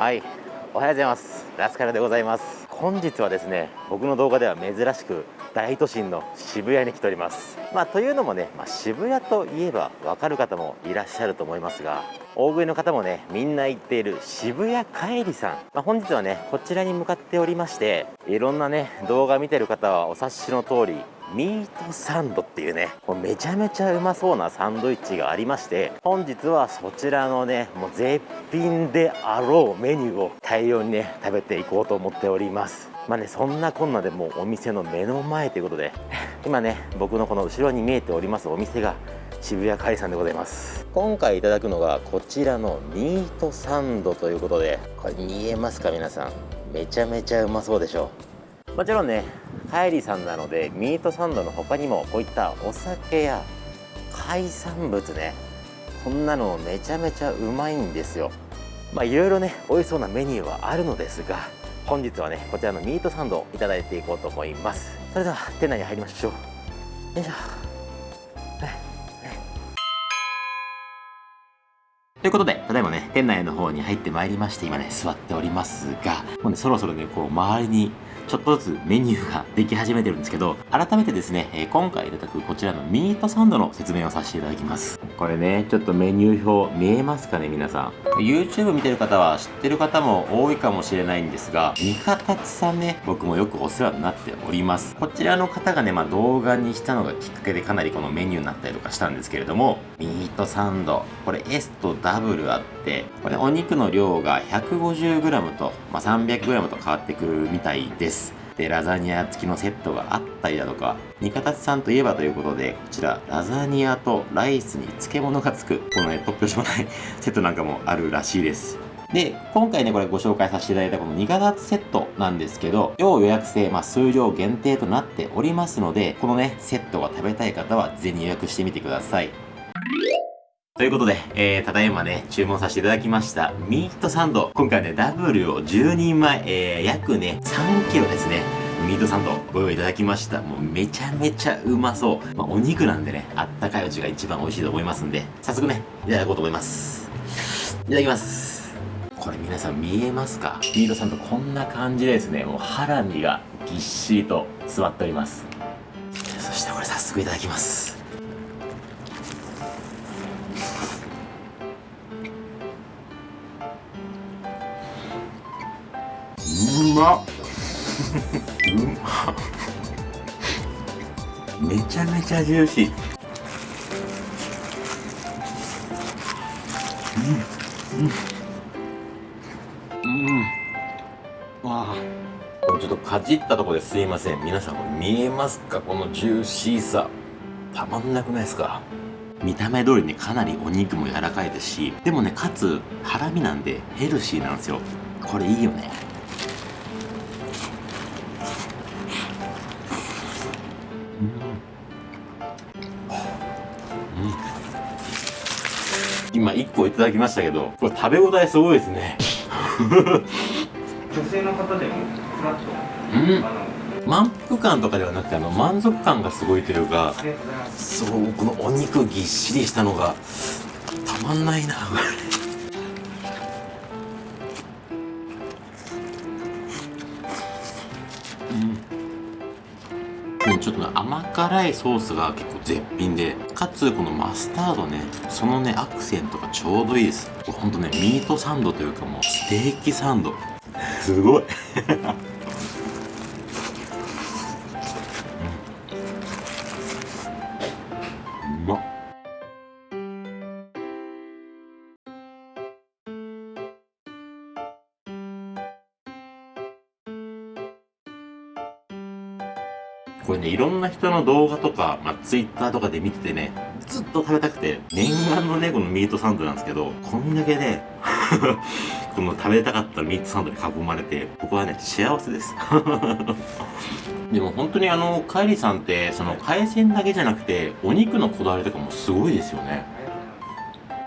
はい。おはようございます。ラスカルでございます。本日はですね僕の動画では珍しく大都心の渋谷に来ております。まあというのもね、まあ、渋谷といえばわかる方もいらっしゃると思いますが大食いの方もねみんな行っている渋谷帰りさん、まあ、本日はねこちらに向かっておりましていろんなね動画見てる方はお察しの通りミートサンドっていうねもうめちゃめちゃうまそうなサンドイッチがありまして本日はそちらのねもう絶品であろうメニューを大量にね食べていこうと思っております。まあねそんなこんなでもうお店の目の前ということで 今ね僕のこの後ろに見えておりますお店が渋谷海産でございます。今回いただくのがこちらのミートサンドということでこれ見えますか皆さん？めちゃめちゃうまそうでしょ。もちろんねカイリさんなのでミートサンドの他にもこういったお酒や海産物ねこんなのめちゃめちゃうまいんですよ。まあいろいろね美味しそうなメニューはあるのですが本日はねこちらのミートサンドをいただいていこうと思います。それでは店内に入りましょう。よいしょ。ということで、ただいまね、店内の方に入ってまいりまして、今ね、座っておりますが、もうね、そろそろね、こう、周りにちょっとずつメニューができ始めてるんですけど、改めてですね、えー、今回いただくこちらのミートサンドの説明をさせていただきます。これね、ちょっとメニュー表見えますかね、皆さん。YouTube 見てる方は知ってる方も多いかもしれないんですが、三方さんね、僕もよくお世話になっております。こちらの方がね、まあ動画にしたのがきっかけでかなりこのメニューになったりとかしたんですけれども、ミートサンド、これ S と W あって、これお肉の量が 150g と、まあ、300g と変わってくるみたいです。でラザニア付きのセットがあったりだとか三方さんといえばということでこちらラザニアとライスに漬物がつくこのね突拍子もないセットなんかもあるらしいですで、今回ね、これご紹介させていただいたこの2型セットなんですけど、要予約制、まあ、数量限定となっておりますので、このね、セットが食べたい方は、ぜひ予約してみてください。ということで、えー、ただいまね、注文させていただきました、ミートサンド。今回ね、ダブルを10人前、えー、約ね、3キロですね。ミートサンドご用意いただきました。もうめちゃめちゃうまそう。まあ、お肉なんでね、あったかいうちが一番美味しいと思いますんで、早速ね、いただこうと思います。いただきます。これ皆さん見えますか？ミートサンドこんな感じですね。もうハラミがぎっしりと座っております。そしてこれ早速いただきます。うまっうまめちゃめちゃジューシー。うん。うん。うん。わあ。これちょっとかじったとこですいません。皆さんこれ見えますか？このジューシーさ。たまんなくないですか？見た目通りねかなりお肉も柔らかいですしでもねかつハラミなんでヘルシーなんですよ。これいいよね今1個いただきましたけどこれ食べ応えすごいですね。女性の方でもフラットうん。満腹感とかではなくてあの満足感がすごいというかそうこのお肉ぎっしりしたのがたまんないなちょっとね甘辛いソースが結構絶品でかつこのマスタードねそのねアクセントがちょうどいいです。ほんとねミートサンドというかもうステーキサンド。すごい。これね、いろんな人の動画とか、まあ、ツイッターとかで見ててね、ずっと食べたくて、念願のね、このミートサンドなんですけど、こんだけね、この食べたかったミートサンドに囲まれて、僕はね、幸せです。でも本当にあの、カイリさんって、その海鮮だけじゃなくて、お肉のこだわりとかもすごいですよね。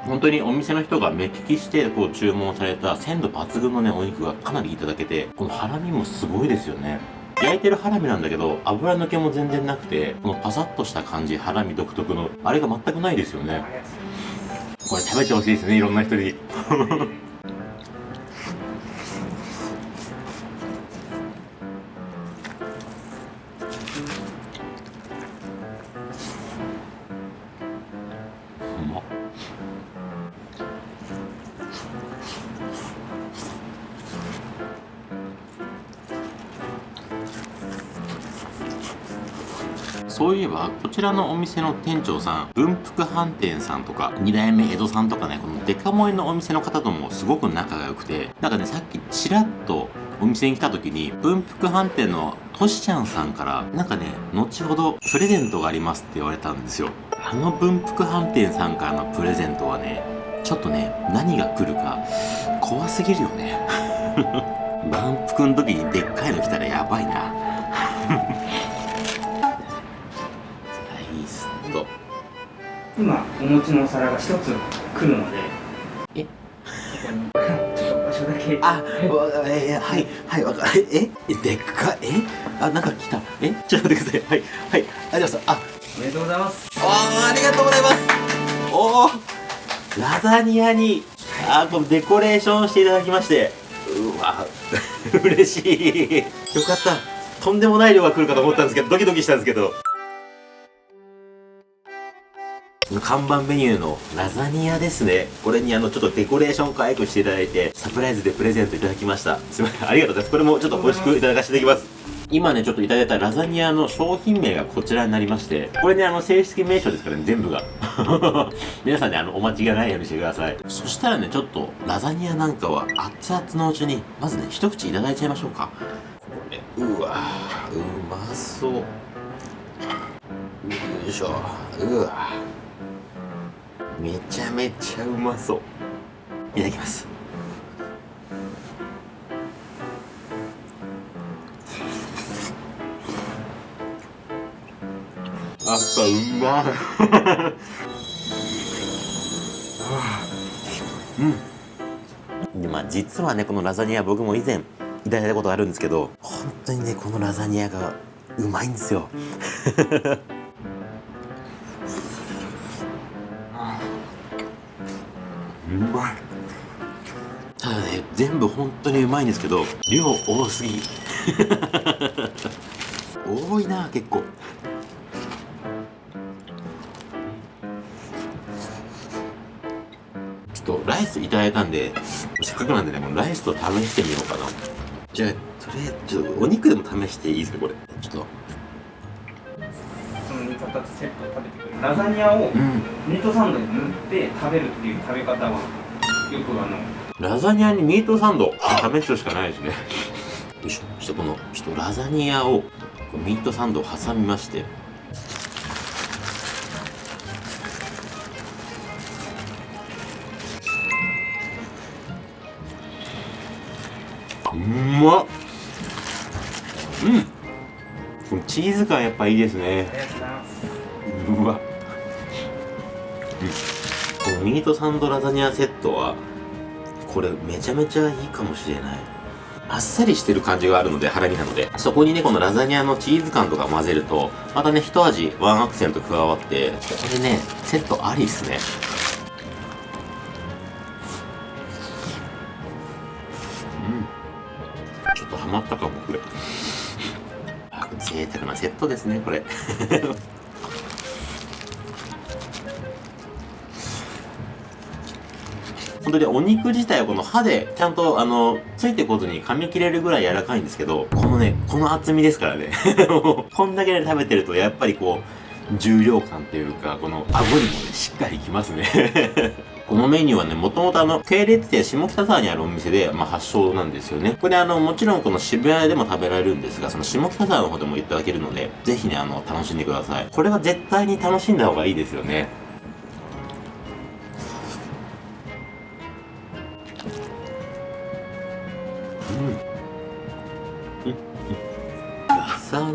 本当にお店の人が目利きしてこう注文された鮮度抜群のね、お肉がかなりいただけて、このハラミもすごいですよね。焼いてるハラミなんだけど、油抜けも全然なくて、このパサッとした感じ、ハラミ独特の、あれが全くないですよね。これ食べてほしいですね、いろんな人に。うまっそういえばこちらのお店の店長さん文福飯店さんとか二代目江戸さんとかねこのデカ盛りのお店の方ともすごく仲が良くてなんかねさっきちらっとお店に来た時に文福飯店のとしちゃんさんからなんかね後ほどプレゼントがありますって言われたんですよ。あの文福飯店さんからのプレゼントはねちょっとね何が来るか怖すぎるよね。万福の時にでっかいの来たらやばいな。今お持ちのお皿が一つ来るのでえ？そこにちょっと場所だけあ、わえはい、はい、わかえ、え、でっかえ？あ、なんか来た。え？ちょっと待ってください。はい、はい、ありがとうございます。あ、おめでとうございますあありがとうございます。おお、ラザニアに、あ、このデコレーションしていただきまして、うわ、嬉しい。よかった。とんでもない量が来るかと思ったんですけど、ドキドキしたんですけど。看板メニューのラザニアですね。これにあの、ちょっとデコレーション可愛くしていただいて、サプライズでプレゼントいただきました。すみません。ありがとうございます。これもちょっと美味しくいただかせていただきます。今ね、ちょっといただいたラザニアの商品名がこちらになりまして、これね、あの、正式名称ですからね、全部が。皆さんね、あの、お待ちがないようにしてください。そしたらね、ちょっと、ラザニアなんかは熱々のうちに、まずね、一口いただいちゃいましょうか。これ、うわうまそう。よいしょ。うわめちゃめちゃうまそう。いただきます。やっぱうまいうんでまあ実はねこのラザニア僕も以前いただいたことあるんですけど本当にねこのラザニアがうまいんですよまい。ただね全部本当にうまいんですけど量多すぎ。多いな結構。ちょっとライスいただいたんでせっかくなんでねこのライスと試してみようかな。じゃあとりあえずちょっとお肉でも試していいですかこれ。ちょっとその2形セットを食べてくる。ラザニアをうん。ミートサンドに塗って食べるっていう食べ方はよくあのラザニアにミートサンド試すしかないですね。よいしょ。そしてこのちょっとラザニアをこうミートサンドを挟みまして。うまっ。うん。チーズ感やっぱいいですねミートサンドラザニアセットはこれめちゃめちゃいいかもしれない。あっさりしてる感じがあるので腹身なのでそこにねこのラザニアのチーズ感とか混ぜるとまたね一味ワンアクセント加わってこれねセットありっすね。うん。ちょっとハマったかもこれ。贅沢なセットですねこれ。本当にお肉自体はこの歯でちゃんとあのついてこずに噛み切れるぐらい柔らかいんですけどこのねこの厚みですからね こんだけで食べてるとやっぱりこう重量感っていうかこの顎にもねしっかりきますね このメニューはね、もともとあの、系列店下北沢にあるお店で、まあ発祥なんですよね。これあの、もちろんこの渋谷でも食べられるんですが、その下北沢の方でもいただけるので、ぜひね、あの、楽しんでください。これは絶対に楽しんだ方がいいですよね。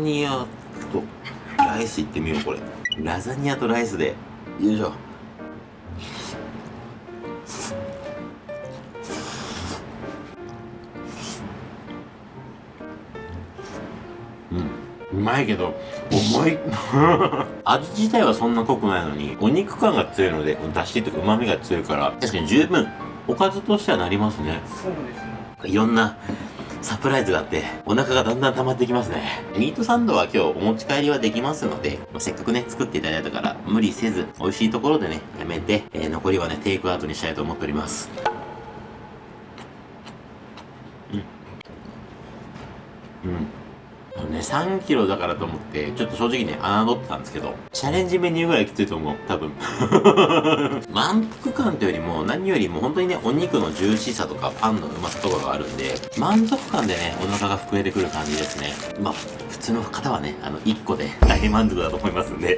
ニア。とライスいってみようこれ。ラザニアとライスで。よいしょ。うん。うまいけど重い。味自体はそんな濃くないのにお肉感が強いのでだしとうまみが強いから確かに十分。おかずとしてはなりますね。そうですね。いろんなサプライズがあって、お腹がだんだん溜まってきますね。ミートサンドは今日お持ち帰りはできますので、せっかくね、作っていただいたから、無理せず、美味しいところでね、やめて、えー残りはね、テイクアウトにしたいと思っております。うん。うん。ね、3キロだからと思って、ちょっと正直ね、侮ってたんですけど、チャレンジメニューぐらいきついと思う、多分。満腹感というよりも、何よりも本当にね、お肉のジューシーさとか、パンのうまさとかがあるんで、満足感でね、お腹が膨れてくる感じですね。まあ、普通の方はね、あの、1個で大満足だと思いますんで。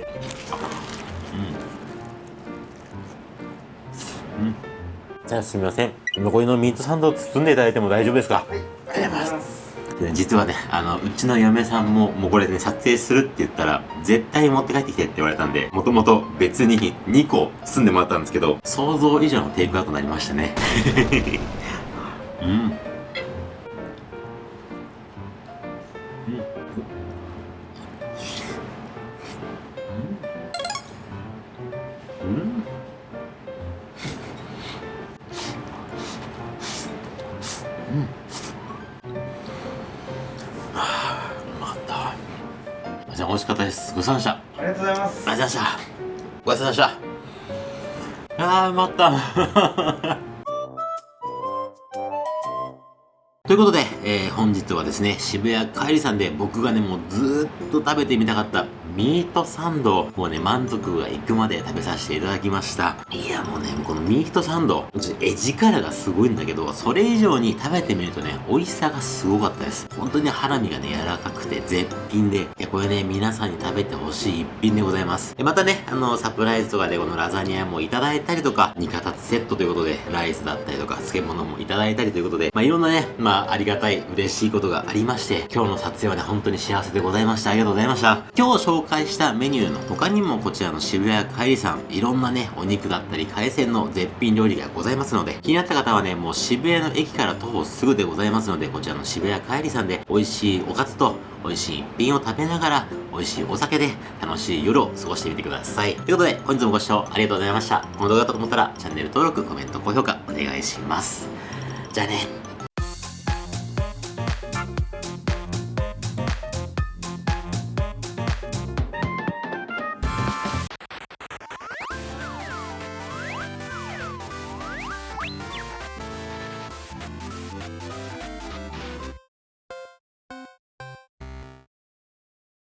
うん。うん。じゃあすみません。残りのミートサンドを包んでいただいても大丈夫ですか？はいありがとうございますで実はね、あの、うちの嫁さんも、もうこれね、撮影するって言ったら、絶対持って帰ってきてって言われたんで、もともと別に2個包んでもらったんですけど、想像以上のテイクアウトになりましたね。うん。うん。うん。うん。美味しかったです。ごちそうさまでした。ありがとうございますありがとうございました。ごちそうさまでした。あー、うった。ということで、えー本日はですね、渋谷帰りさんで僕がね、もうずーっと食べてみたかったミートサンドもうね、満足がいくまで食べさせていただきました。いや、もうね、このミートサンド、ち絵力がすごいんだけど、それ以上に食べてみるとね、美味しさがすごかったです。本当にハラミがね、柔らかくて絶品で、いや、これね、皆さんに食べてほしい一品でございます。またね、あの、サプライズとかでこのラザニアもいただいたりとか、2形セットということで、ライスだったりとか、漬物もいただいたりということで、まあ、いろんなね、まあ、ありがたい、嬉しいことがありまして、今日の撮影はね、本当に幸せでございました。ありがとうございました。今日紹介したメニューの他にも、こちらの渋谷帰りさん、いろんなね、お肉だったり、海鮮の絶品料理がございますので、気になった方はね、もう渋谷の駅から徒歩すぐでございますので、こちらの渋谷帰りさんで、美味しいおかずと、美味しい一品を食べながら、美味しいお酒で楽しい夜を過ごしてみてください。ということで、本日もご視聴ありがとうございました。この動画だと思ったら、チャンネル登録、コメント、高評価、お願いします。じゃあね。